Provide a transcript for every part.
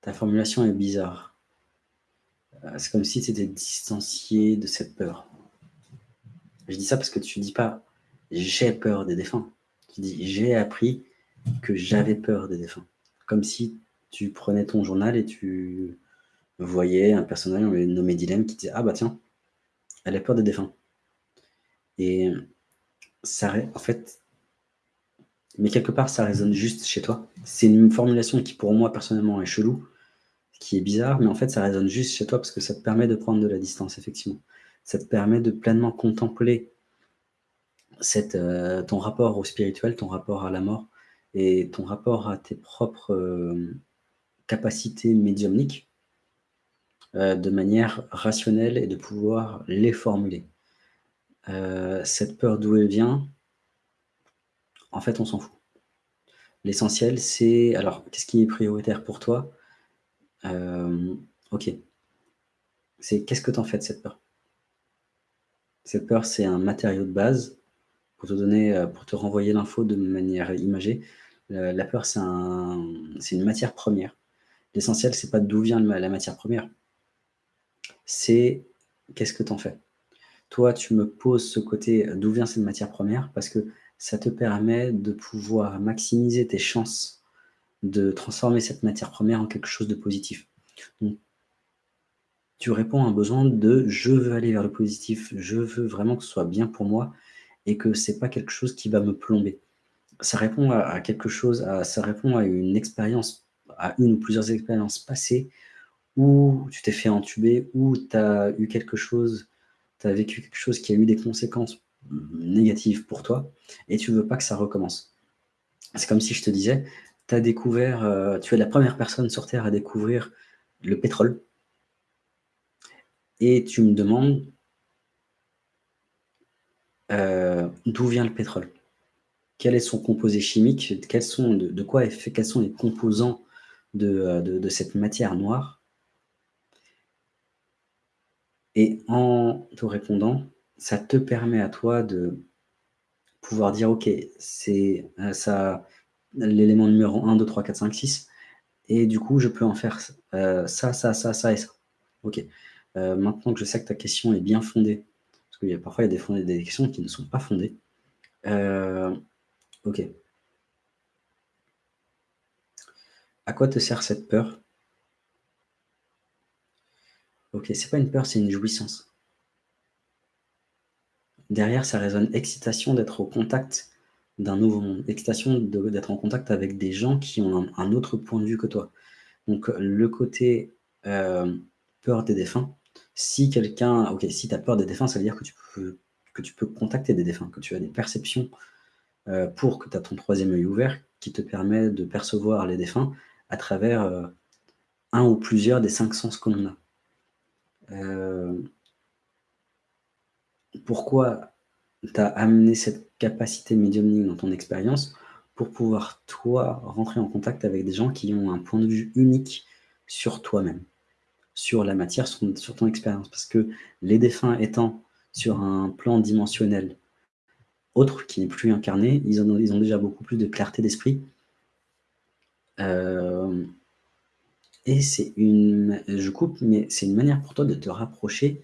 Ta formulation est bizarre. Euh, c'est comme si tu étais distancié de cette peur. Je dis ça parce que tu dis pas « j'ai peur des défunts ». Tu dis « j'ai appris que j'avais peur des défunts ». Comme si tu prenais ton journal et tu voyais un personnage nommé Dilemme qui disait « ah bah tiens, elle a peur des défunts ». Et ça, en fait, mais quelque part, ça résonne juste chez toi. C'est une formulation qui, pour moi, personnellement, est chelou, qui est bizarre, mais en fait, ça résonne juste chez toi parce que ça te permet de prendre de la distance, effectivement. Ça te permet de pleinement contempler euh, ton rapport au spirituel, ton rapport à la mort et ton rapport à tes propres euh, capacités médiumniques euh, de manière rationnelle et de pouvoir les formuler. cette peur d'où elle vient, en fait, on s'en fout. L'essentiel, c'est... Alors, qu'est-ce qui est prioritaire pour toi? Euh, Ok. C'est qu'est-ce que tu en fais de cette peur? Cette peur, c'est un matériau de base pour te donner, euh, pour te renvoyer l'info de manière imagée. La peur, c'est un, une matière première. L'essentiel, c'est pas d'où vient la matière première. C'est qu'est-ce que tu en fais? Toi, tu me poses ce côté d'où vient cette matière première? Parce que ça te permet de pouvoir maximiser tes chances de transformer cette matière première en quelque chose de positif. Donc, tu réponds à un besoin de « je veux aller vers le positif, je veux vraiment que ce soit bien pour moi et que ce n'est pas quelque chose qui va me plomber ». Ça répond à, quelque chose, ça répond à une expérience, à une ou plusieurs expériences passées où tu t'es fait entuber, où tu as eu quelque chose, tu as vécu quelque chose qui a eu des conséquences négative pour toi et tu veux pas que ça recommence. C'est comme si je te disais, as découvert, euh, tu es la première personne sur Terre à découvrir le pétrole et tu me demandes euh, d'où vient le pétrole? Quel est son composé chimique? Quels sont, de, quoi est fait Quels sont les composants de, euh, de cette matière noire? Et en te répondant, ça te permet à toi de pouvoir dire, OK, c'est euh, ça l'élément numéro 1, 2, 3, 4, 5, 6, et du coup, je peux en faire euh, ça, ça, ça, ça et ça. OK. Euh, maintenant que je sais que ta question est bien fondée, parce a parfois il y a des, des questions qui ne sont pas fondées, OK. À quoi te sert cette peur? Ok, c'est pas une peur, c'est une jouissance. Derrière, ça résonne excitation d'être au contact d'un nouveau monde, excitation d'être en contact avec des gens qui ont un, autre point de vue que toi. Donc le côté euh, peur des défunts, si quelqu'un, ok, si tu as peur des défunts, ça veut dire que tu peux, contacter des défunts, que tu as des perceptions euh, pour que tu as ton troisième œil ouvert qui te permet de percevoir les défunts à travers euh, un ou plusieurs des cinq sens que l'on a pourquoi tu as amené cette capacité médiumnique dans ton expérience pour pouvoir, toi, rentrer en contact avec des gens qui ont un point de vue unique sur toi-même, sur la matière, sur, ton expérience? Parce que les défunts étant sur un plan dimensionnel autre, qui n'est plus incarné, ils ont, déjà beaucoup plus de clarté d'esprit. Euh, et c'est une... Je coupe, mais c'est une manière pour toi de te rapprocher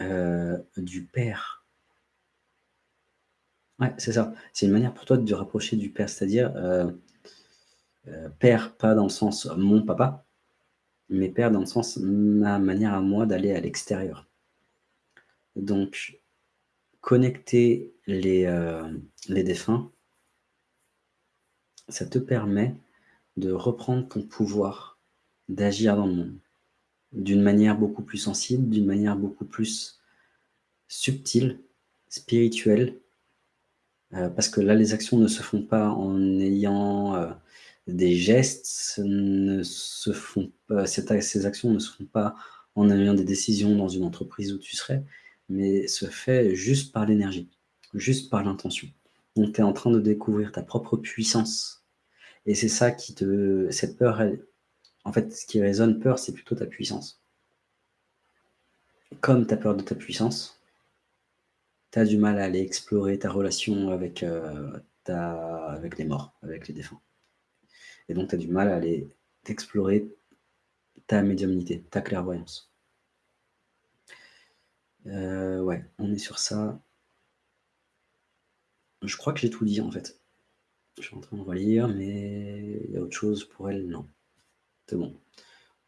euh, du père. Ouais, c'est ça. C'est une manière pour toi de te rapprocher du père, c'est-à-dire euh, euh, père, pas dans le sens mon papa, mais père dans le sens ma manière à moi d'aller à l'extérieur. Donc, connecter les, les défunts, ça te permet de reprendre ton pouvoir d'agir dans le monde d'une manière beaucoup plus sensible, d'une manière beaucoup plus subtile, spirituelle, euh, parce que là, les actions ne se font pas en ayant euh, des gestes, ne se font pas, ces actions ne se font pas en ayant des décisions dans une entreprise où tu serais, mais se fait juste par l'énergie, juste par l'intention. Donc, tu es en train de découvrir ta propre puissance. Et c'est ça qui te... Cette peur, elle, en fait, ce qui résonne peur, c'est plutôt ta puissance. Comme tu as peur de ta puissance, tu as du mal à aller explorer ta relation avec, euh, ta, avec les morts, avec les défunts. Et donc, tu as du mal à aller explorer ta médiumnité, ta clairvoyance. Euh, ouais, on est sur ça. Je crois que j'ai tout dit, en fait. Je suis en train de relire, mais il y a autre chose pour elle, non.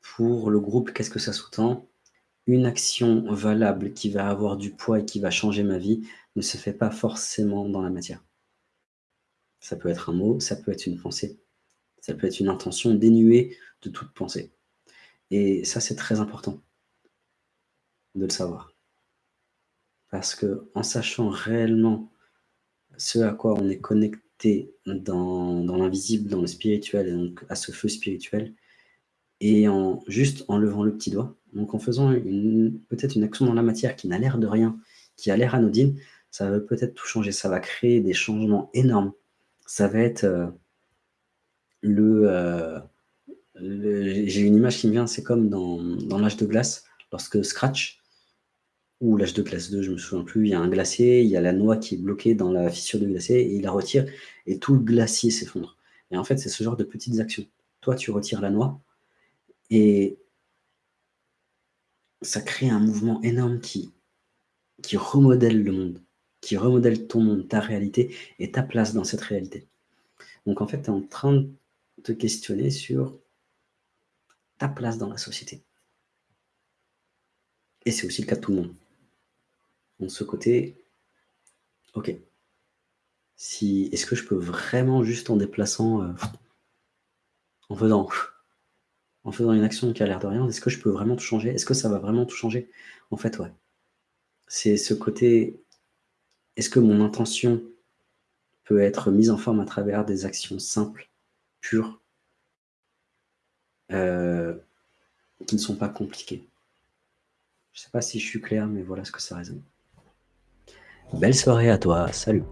Pour le groupe, qu'est-ce que ça sous-tend? Une action valable qui va avoir du poids et qui va changer ma vie ne se fait pas forcément dans la matière. Ça peut être un mot, ça peut être une pensée, ça peut être une intention dénuée de toute pensée. Et ça, c'est très important de le savoir. Parce que en sachant réellement ce à quoi on est connecté dans, l'invisible, dans le spirituel, et donc à ce feu spirituel, et en juste en levant le petit doigt, donc en faisant peut-être une action dans la matière qui n'a l'air de rien, qui a l'air anodine, ça va peut-être tout changer, ça va créer des changements énormes. Ça va être euh, euh, le... J'ai une image qui me vient, c'est comme dans, dans l'âge de glace, lorsque Scratch, ou l'âge de glace 2, je me souviens plus, il y a un glacier, il y a la noix qui est bloquée dans la fissure du glacier, et il la retire, et tout le glacier s'effondre. Et en fait, c'est ce genre de petites actions. Toi, tu retires la noix, et ça crée un mouvement énorme qui, qui remodèle le monde, qui remodèle ton monde, ta réalité, et ta place dans cette réalité. Donc en fait, tu es en train de te questionner sur ta place dans la société. Et c'est aussi le cas de tout le monde. Donc ce côté, ok, si, est-ce que je peux vraiment juste en déplaçant, euh, en faisant, en faisant une action qui a l'air de rien, est-ce que je peux vraiment tout changer? Est-ce que ça va vraiment tout changer? En fait, ouais. C'est ce côté, est-ce que mon intention peut être mise en forme à travers des actions simples, pures, euh, qui ne sont pas compliquées? Je ne sais pas si je suis clair, mais voilà ce que ça résonne. Belle soirée à toi, salut